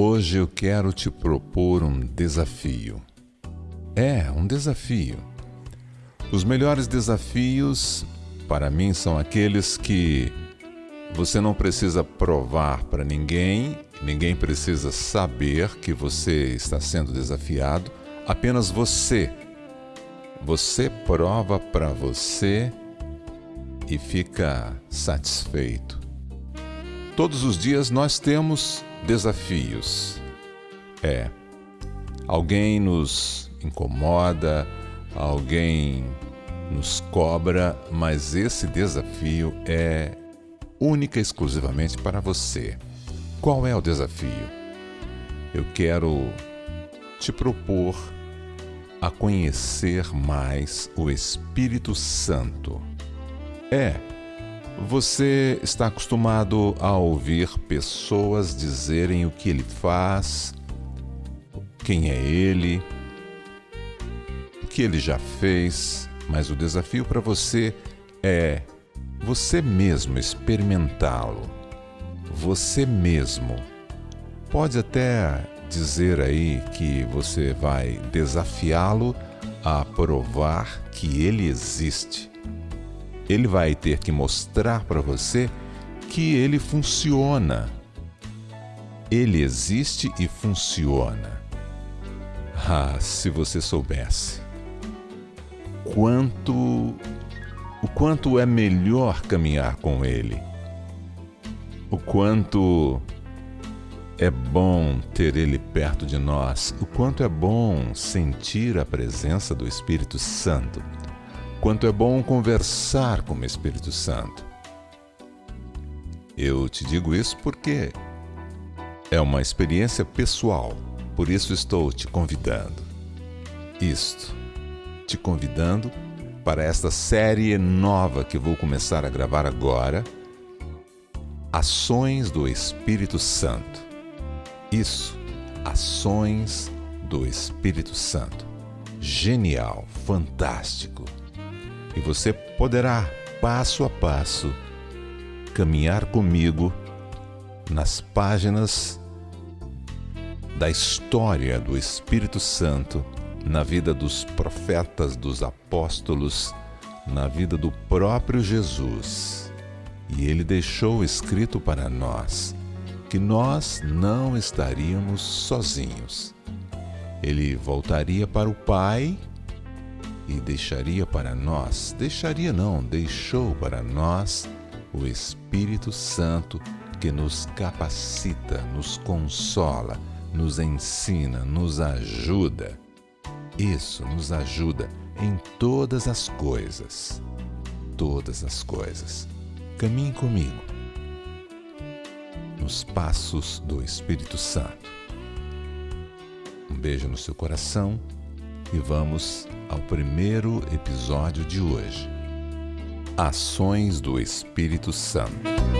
Hoje eu quero te propor um desafio. É, um desafio. Os melhores desafios para mim são aqueles que você não precisa provar para ninguém, ninguém precisa saber que você está sendo desafiado, apenas você. Você prova para você e fica satisfeito. Todos os dias nós temos desafios. É, alguém nos incomoda, alguém nos cobra, mas esse desafio é única e exclusivamente para você. Qual é o desafio? Eu quero te propor a conhecer mais o Espírito Santo. É, você está acostumado a ouvir pessoas dizerem o que ele faz, quem é ele, o que ele já fez, mas o desafio para você é você mesmo experimentá-lo. Você mesmo. Pode até dizer aí que você vai desafiá-lo a provar que ele existe. Ele vai ter que mostrar para você que ele funciona. Ele existe e funciona. Ah, se você soubesse quanto o quanto é melhor caminhar com ele. O quanto é bom ter ele perto de nós, o quanto é bom sentir a presença do Espírito Santo, quanto é bom conversar com o Espírito Santo. Eu te digo isso porque é uma experiência pessoal, por isso estou te convidando. Isto, te convidando para esta série nova que vou começar a gravar agora, Ações do Espírito Santo. Isso, ações do Espírito Santo. Genial, fantástico. E você poderá, passo a passo, caminhar comigo nas páginas da história do Espírito Santo na vida dos profetas, dos apóstolos, na vida do próprio Jesus. E ele deixou escrito para nós que nós não estaríamos sozinhos. Ele voltaria para o Pai e deixaria para nós, deixaria não, deixou para nós o Espírito Santo que nos capacita, nos consola, nos ensina, nos ajuda. Isso nos ajuda em todas as coisas. Todas as coisas. Caminhe comigo nos passos do Espírito Santo. Um beijo no seu coração e vamos ao primeiro episódio de hoje. Ações do Espírito Santo.